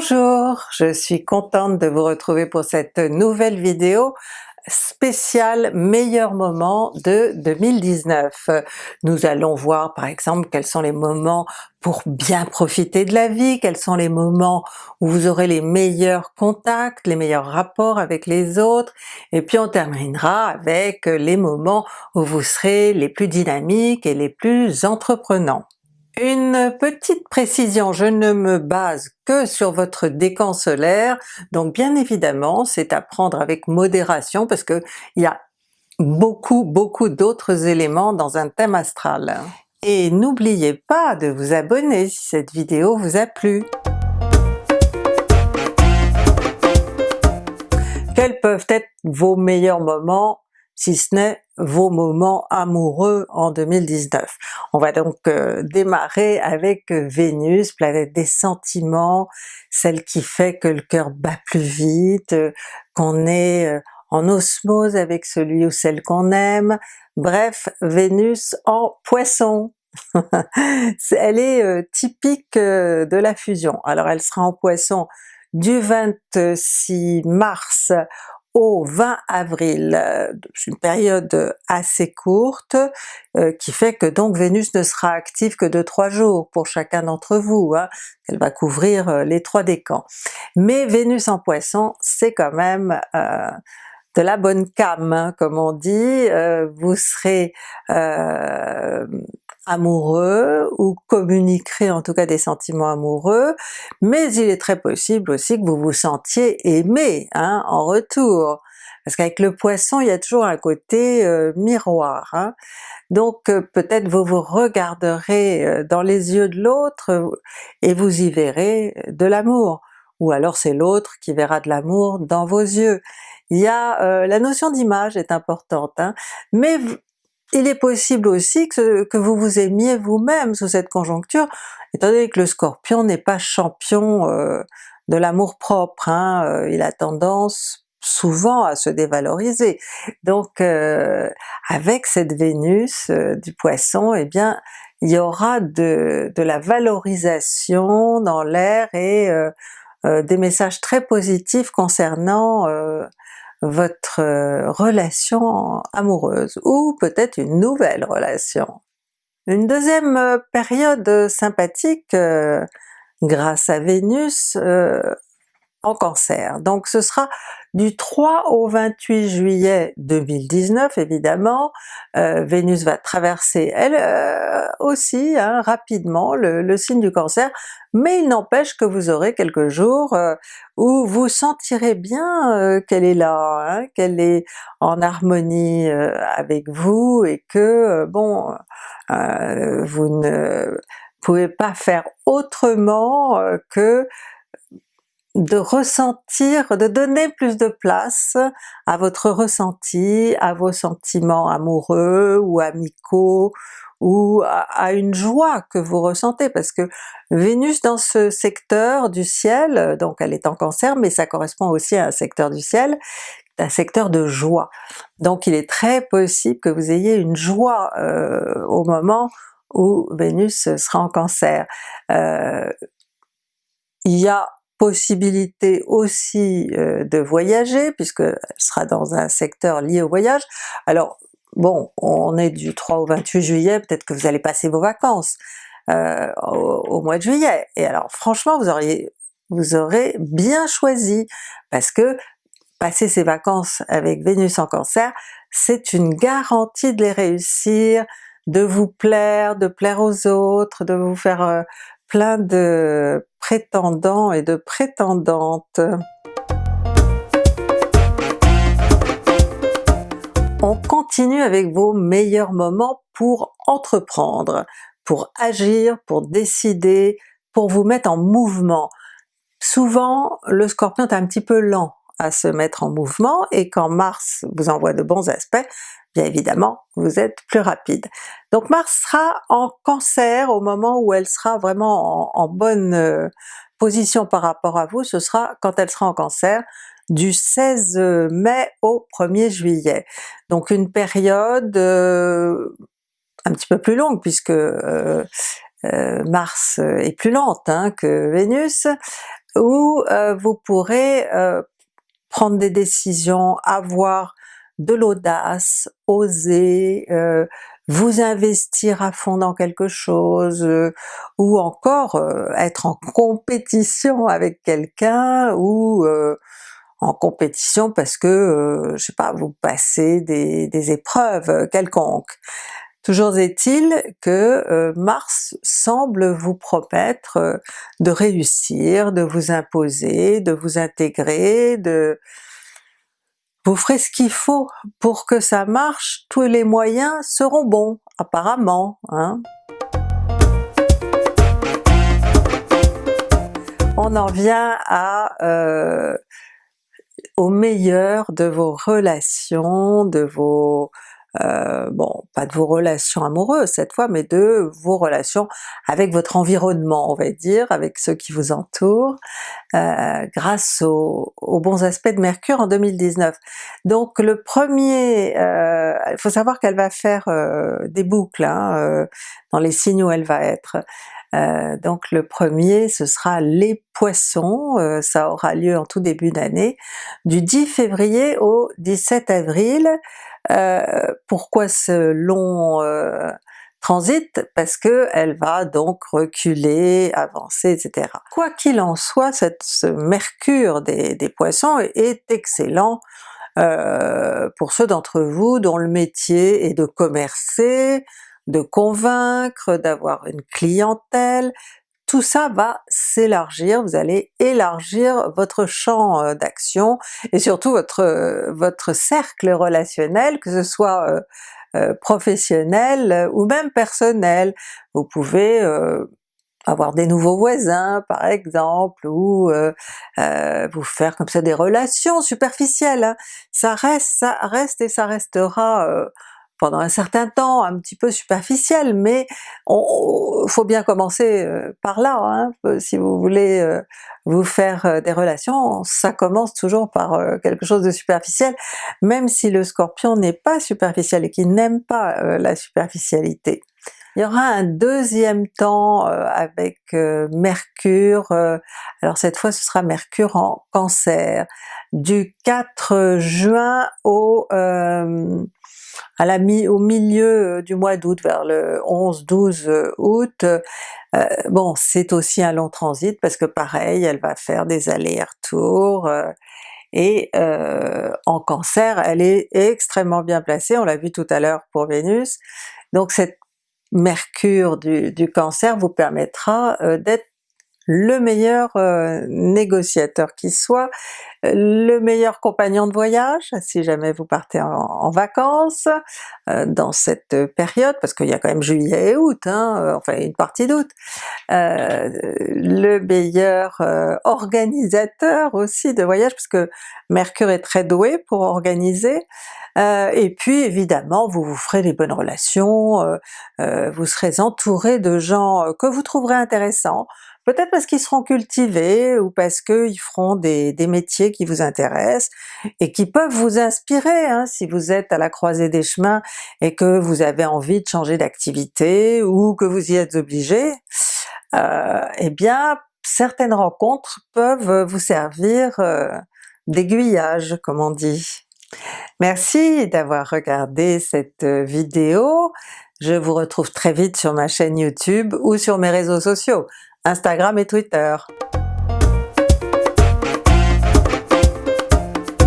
Bonjour, je suis contente de vous retrouver pour cette nouvelle vidéo spéciale meilleurs moments de 2019. Nous allons voir par exemple quels sont les moments pour bien profiter de la vie, quels sont les moments où vous aurez les meilleurs contacts, les meilleurs rapports avec les autres, et puis on terminera avec les moments où vous serez les plus dynamiques et les plus entreprenants. Une petite précision, je ne me base que sur votre décan solaire, donc bien évidemment c'est à prendre avec modération parce que il y a beaucoup beaucoup d'autres éléments dans un thème astral. Et n'oubliez pas de vous abonner si cette vidéo vous a plu. Quels peuvent être vos meilleurs moments si ce n'est vos moments amoureux en 2019. On va donc euh, démarrer avec euh, Vénus, planète des sentiments, celle qui fait que le cœur bat plus vite, euh, qu'on est en osmose avec celui ou celle qu'on aime, bref Vénus en Poisson. elle est typique de la fusion. Alors elle sera en Poisson du 26 mars au 20 avril. Euh, une période assez courte euh, qui fait que donc Vénus ne sera active que de trois jours pour chacun d'entre vous, hein. elle va couvrir euh, les trois décans. Mais Vénus en Poisson c'est quand même de la bonne cam, hein, comme on dit, vous serez amoureux ou communiquerez en tout cas des sentiments amoureux, mais il est très possible aussi que vous vous sentiez aimé hein, en retour, parce qu'avec le Poisson il y a toujours un côté euh, miroir. Hein. Donc euh, peut-être vous vous regarderez euh, dans les yeux de l'autre et vous y verrez de l'amour, ou alors c'est l'autre qui verra de l'amour dans vos yeux. Il y a la notion d'image est importante, hein, mais il est possible aussi que, vous vous aimiez vous-même sous cette conjoncture, étant donné que le Scorpion n'est pas champion euh, de l'amour propre, hein, euh, il a tendance souvent à se dévaloriser. Donc euh, avec cette Vénus du Poisson, eh bien il y aura de la valorisation dans l'air et des messages très positifs concernant votre euh, relation amoureuse, ou peut-être une nouvelle relation. Une deuxième euh, période sympathique euh, grâce à Vénus en Cancer. Donc ce sera du 3 au 28 juillet 2019 évidemment, euh, Vénus va traverser elle euh, aussi hein, rapidement le, signe du Cancer, mais il n'empêche que vous aurez quelques jours euh, où vous sentirez bien qu'elle est là, hein, qu'elle est en harmonie avec vous et que bon, vous ne pouvez pas faire autrement que de ressentir, de donner plus de place à votre ressenti, à vos sentiments amoureux ou amicaux, ou à, une joie que vous ressentez, parce que Vénus dans ce secteur du ciel, donc elle est en Cancer, mais ça correspond aussi à un secteur du ciel, un secteur de joie. Donc il est très possible que vous ayez une joie euh, au moment où Vénus sera en Cancer. Euh, il y a possibilité aussi euh, de voyager, puisque elle sera dans un secteur lié au voyage. Alors bon, on est du 3 au 28 juillet, peut-être que vous allez passer vos vacances euh, au, mois de juillet, et alors franchement vous auriez vous aurez bien choisi, parce que passer ces vacances avec Vénus en Cancer, c'est une garantie de les réussir, de vous plaire, de plaire aux autres, de vous faire euh, plein de prétendants et de prétendantes. On continue avec vos meilleurs moments pour entreprendre, pour agir, pour décider, pour vous mettre en mouvement. Souvent le Scorpion est un petit peu lent à se mettre en mouvement et quand Mars vous envoie de bons aspects, bien évidemment vous êtes plus rapide. Donc Mars sera en Cancer au moment où elle sera vraiment en, bonne euh, position par rapport à vous, ce sera quand elle sera en Cancer, du 16 mai au 1er juillet. Donc une période euh, un petit peu plus longue puisque euh, Mars est plus lente hein, que Vénus, où vous pourrez prendre des décisions, avoir de l'audace, oser, euh, vous investir à fond dans quelque chose, euh, ou encore euh, être en compétition avec quelqu'un, ou en compétition parce que, je sais pas, vous passez des, des épreuves quelconques. Toujours est-il que Mars semble vous promettre de réussir, de vous imposer, de vous intégrer, de vous ferez ce qu'il faut pour que ça marche, tous les moyens seront bons, apparemment. Hein. On en vient à euh, au meilleur de vos relations, de vos euh, bon, pas de vos relations amoureuses cette fois, mais de vos relations avec votre environnement, on va dire, avec ceux qui vous entourent, euh, grâce aux, bons aspects de Mercure en 2019. Donc le premier, euh, il faut savoir qu'elle va faire des boucles hein, dans les signes où elle va être. Donc le premier ce sera les Poissons, ça aura lieu en tout début d'année, du 10 février au 17 avril, euh, pourquoi ce long euh, transit? Parce que elle va donc reculer, avancer, etc. Quoi qu'il en soit, cette, ce mercure des, poissons est excellent euh, pour ceux d'entre vous dont le métier est de commercer, de convaincre, d'avoir une clientèle, tout ça va s'élargir, vous allez élargir votre champ euh, d'action et surtout votre, euh, votre cercle relationnel, que ce soit euh, professionnel ou même personnel. Vous pouvez avoir des nouveaux voisins par exemple, ou vous faire comme ça des relations superficielles. Hein. Ça reste, ça reste et ça restera pendant un certain temps un petit peu superficiel, mais il faut bien commencer euh, par là, hein. euh, si vous voulez euh, vous faire des relations, ça commence toujours par quelque chose de superficiel, même si le Scorpion n'est pas superficiel et qu'il n'aime pas la superficialité. Il y aura un deuxième temps avec Mercure, alors cette fois ce sera Mercure en Cancer, du 4 juin au à la mi au milieu euh, du mois d'août, vers le 11-12 euh, août, euh, bon c'est aussi un long transit parce que pareil, elle va faire des allers-retours, et en Cancer elle est extrêmement bien placée, on l'a vu tout à l'heure pour Vénus, donc cette Mercure du, Cancer vous permettra d'être le meilleur euh, négociateur qui soit, le meilleur compagnon de voyage si jamais vous partez en, vacances euh, dans cette période, parce qu'il y a quand même juillet et août, hein, euh, enfin une partie d'août, le meilleur organisateur aussi de voyage, parce que Mercure est très doué pour organiser, et puis évidemment vous vous ferez des bonnes relations, vous serez entouré de gens que vous trouverez intéressants, Peut-être parce qu'ils seront cultivés ou parce qu'ils feront des, métiers qui vous intéressent et qui peuvent vous inspirer hein, si vous êtes à la croisée des chemins et que vous avez envie de changer d'activité ou que vous y êtes obligé, euh, eh bien certaines rencontres peuvent vous servir euh, d'aiguillage comme on dit. Merci d'avoir regardé cette vidéo, je vous retrouve très vite sur ma chaîne YouTube ou sur mes réseaux sociaux. Instagram et Twitter.